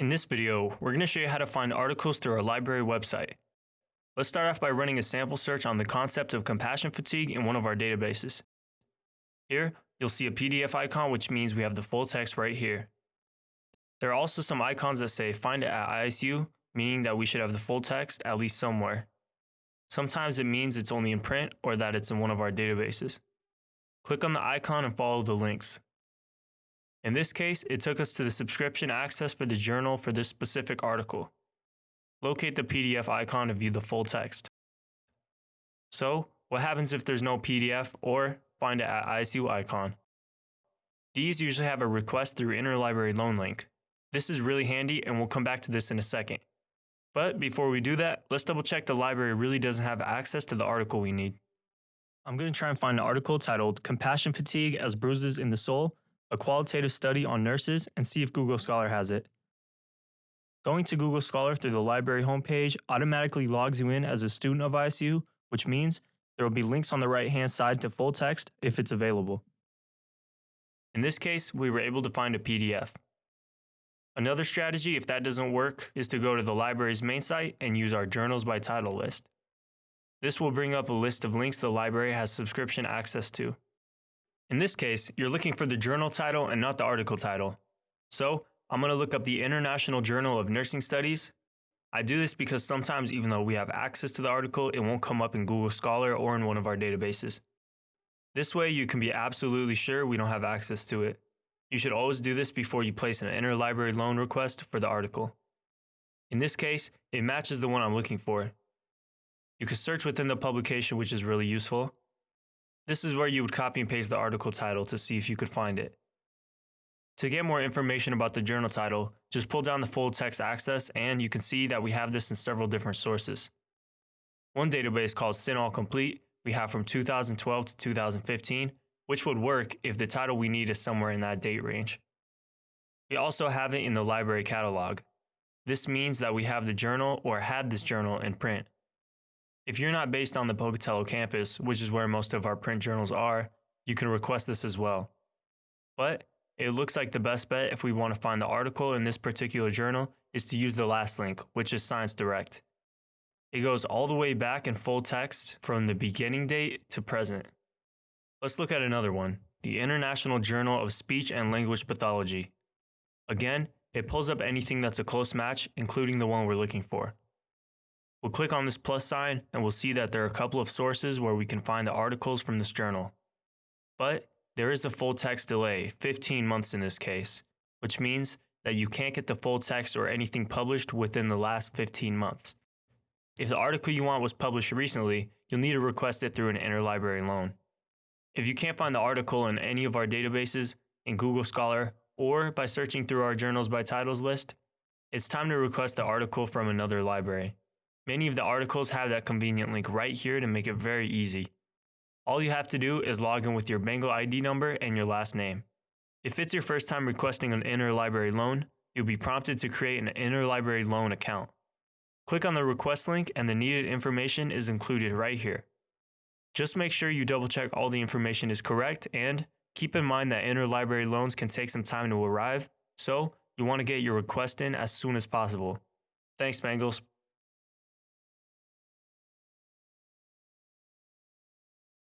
In this video, we're going to show you how to find articles through our library website. Let's start off by running a sample search on the concept of compassion fatigue in one of our databases. Here, you'll see a PDF icon which means we have the full text right here. There are also some icons that say find it at ISU, meaning that we should have the full text at least somewhere. Sometimes it means it's only in print or that it's in one of our databases. Click on the icon and follow the links. In this case, it took us to the subscription access for the journal for this specific article. Locate the PDF icon to view the full text. So, what happens if there's no PDF or find it at ISU icon? These usually have a request through interlibrary loan link. This is really handy and we'll come back to this in a second. But before we do that, let's double check the library really doesn't have access to the article we need. I'm going to try and find an article titled Compassion Fatigue as Bruises in the Soul a qualitative study on nurses, and see if Google Scholar has it. Going to Google Scholar through the library homepage automatically logs you in as a student of ISU, which means there will be links on the right hand side to full text if it's available. In this case, we were able to find a PDF. Another strategy, if that doesn't work, is to go to the library's main site and use our Journals by Title list. This will bring up a list of links the library has subscription access to. In this case, you're looking for the journal title and not the article title. So I'm going to look up the International Journal of Nursing Studies. I do this because sometimes even though we have access to the article, it won't come up in Google Scholar or in one of our databases. This way you can be absolutely sure we don't have access to it. You should always do this before you place an interlibrary loan request for the article. In this case, it matches the one I'm looking for. You can search within the publication, which is really useful. This is where you would copy and paste the article title to see if you could find it. To get more information about the journal title, just pull down the full text access and you can see that we have this in several different sources. One database called CINAHL Complete we have from 2012 to 2015, which would work if the title we need is somewhere in that date range. We also have it in the library catalog. This means that we have the journal or had this journal in print. If you're not based on the Pocatello campus, which is where most of our print journals are, you can request this as well. But it looks like the best bet if we want to find the article in this particular journal is to use the last link, which is Science Direct. It goes all the way back in full text from the beginning date to present. Let's look at another one, the International Journal of Speech and Language Pathology. Again, it pulls up anything that's a close match, including the one we're looking for. We'll click on this plus sign and we'll see that there are a couple of sources where we can find the articles from this journal. But there is a full text delay, 15 months in this case, which means that you can't get the full text or anything published within the last 15 months. If the article you want was published recently, you'll need to request it through an interlibrary loan. If you can't find the article in any of our databases, in Google Scholar, or by searching through our journals by titles list, it's time to request the article from another library. Many of the articles have that convenient link right here to make it very easy. All you have to do is log in with your Bengal ID number and your last name. If it's your first time requesting an interlibrary loan, you'll be prompted to create an interlibrary loan account. Click on the request link and the needed information is included right here. Just make sure you double check all the information is correct and keep in mind that interlibrary loans can take some time to arrive, so you want to get your request in as soon as possible. Thanks, Bengals.